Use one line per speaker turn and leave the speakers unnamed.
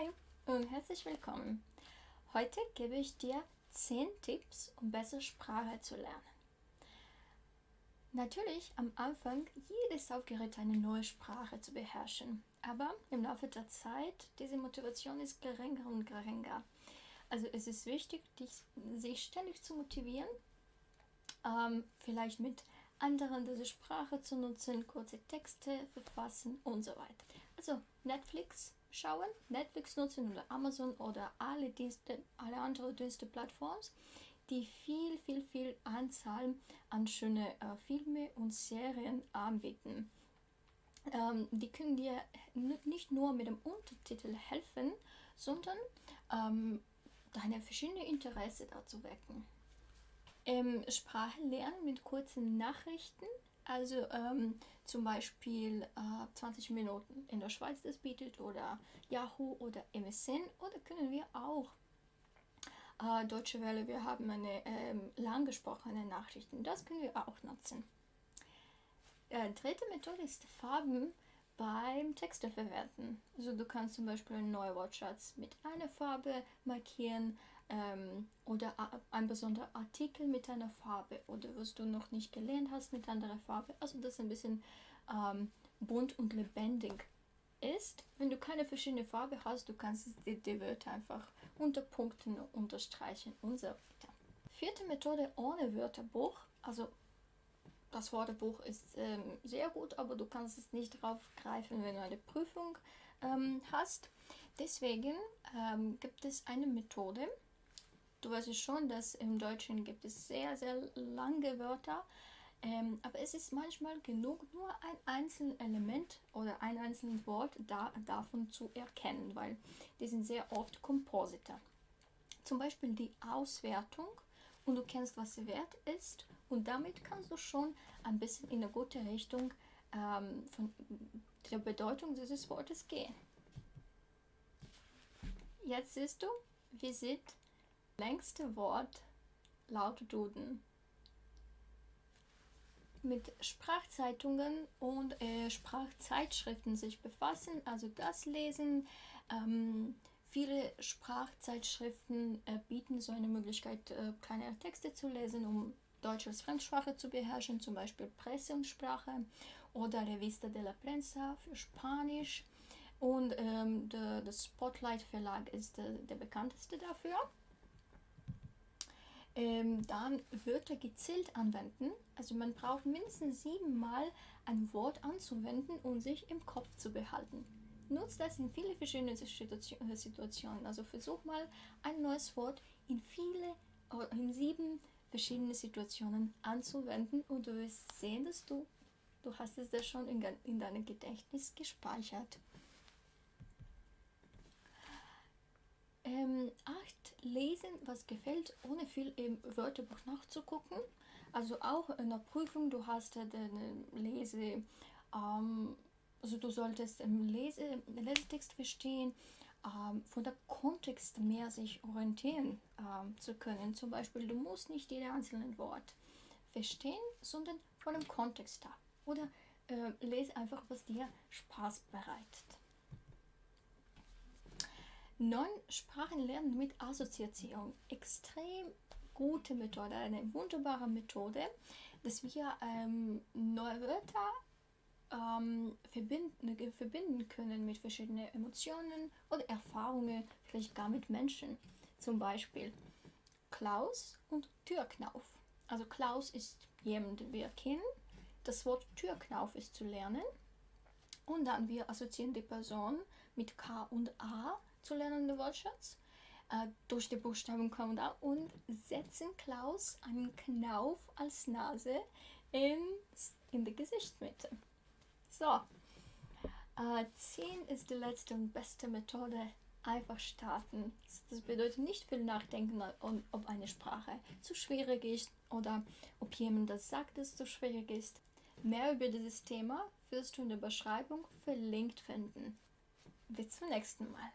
Hi und herzlich willkommen. Heute gebe ich dir 10 Tipps, um besser Sprache zu lernen. Natürlich am Anfang jedes aufgeregt, eine neue Sprache zu beherrschen, aber im Laufe der Zeit, diese Motivation ist geringer und geringer. Also es ist wichtig, dich, sich ständig zu motivieren, ähm, vielleicht mit anderen diese Sprache zu nutzen, kurze Texte verfassen und so weiter. Also Netflix schauen, Netflix nutzen oder Amazon oder alle Dienste, alle andere Diensteplattformen, die viel, viel, viel Anzahl an schöne äh, Filme und Serien anbieten. Ähm, die können dir nicht nur mit dem Untertitel helfen, sondern ähm, deine verschiedenen Interessen dazu wecken. Ähm, Sprache lernen mit kurzen Nachrichten also ähm, zum Beispiel äh, 20 Minuten in der Schweiz das bietet oder Yahoo oder MSN oder können wir auch äh, Deutsche Welle, wir haben eine ähm, lang gesprochene Nachrichten, das können wir auch nutzen. Äh, dritte Methode ist Farben beim Texte verwenden. Also du kannst zum Beispiel einen neuen Wortschatz mit einer Farbe markieren, ähm, oder ein besonderer Artikel mit einer Farbe oder was du noch nicht gelernt hast mit anderer Farbe. Also das ein bisschen ähm, bunt und lebendig ist. Wenn du keine verschiedene Farbe hast, du kannst die, die Wörter einfach unter Punkten unterstreichen und so weiter. Vierte Methode ohne Wörterbuch. Also das Wörterbuch ist ähm, sehr gut, aber du kannst es nicht drauf greifen, wenn du eine Prüfung ähm, hast. Deswegen ähm, gibt es eine Methode, Du weißt schon, dass im Deutschen gibt es sehr, sehr lange Wörter, ähm, aber es ist manchmal genug, nur ein einzelnes Element oder ein einzelnes Wort da, davon zu erkennen, weil die sind sehr oft Komposite. Zum Beispiel die Auswertung und du kennst, was der Wert ist und damit kannst du schon ein bisschen in eine gute Richtung ähm, von der Bedeutung dieses Wortes gehen. Jetzt siehst du, wie sieht längste Wort laut Duden. Mit Sprachzeitungen und äh, Sprachzeitschriften sich befassen, also das lesen. Ähm, viele Sprachzeitschriften äh, bieten so eine Möglichkeit, äh, kleinere Texte zu lesen, um Deutsch als Fremdsprache zu beherrschen, zum Beispiel Presse und Sprache oder Revista de la Prensa für Spanisch. Und ähm, der, der Spotlight Verlag ist der, der bekannteste dafür ähm, dann Wörter gezielt anwenden. Also man braucht mindestens siebenmal ein Wort anzuwenden und sich im Kopf zu behalten. Nutzt das in viele verschiedene äh, Situationen. Also versuch mal ein neues Wort in viele, äh, in sieben verschiedene Situationen anzuwenden und du wirst sehen, dass du, du hast es da schon in, in deinem Gedächtnis gespeichert. Ähm, acht, lesen, was gefällt, ohne viel im Wörterbuch nachzugucken. Also auch in der Prüfung, du hast den Lese, ähm, also du solltest im Lese, Lesetext verstehen, ähm, von der Kontext mehr sich orientieren ähm, zu können. Zum Beispiel, du musst nicht jede einzelne Wort verstehen, sondern von dem Kontext da. Oder äh, lese einfach, was dir Spaß bereitet. Neun Sprachen lernen mit Assoziation. Extrem gute Methode, eine wunderbare Methode, dass wir ähm, neue Wörter ähm, verbinden, verbinden können mit verschiedenen Emotionen oder Erfahrungen, vielleicht gar mit Menschen. Zum Beispiel Klaus und Türknauf. Also Klaus ist jemand, den wir kennen. Das Wort Türknauf ist zu lernen. Und dann wir assoziieren die Person mit K und A zu lernenden Wortschatz äh, durch die Buchstaben K und A und setzen Klaus einen Knauf als Nase in, in die Gesichtsmitte. So, äh, 10 ist die letzte und beste Methode. Einfach starten. Das bedeutet nicht viel nachdenken, ob eine Sprache zu schwierig ist oder ob jemand das sagt, dass es zu schwierig ist. Mehr über dieses Thema wirst du in der Beschreibung verlinkt finden. Bis zum nächsten Mal.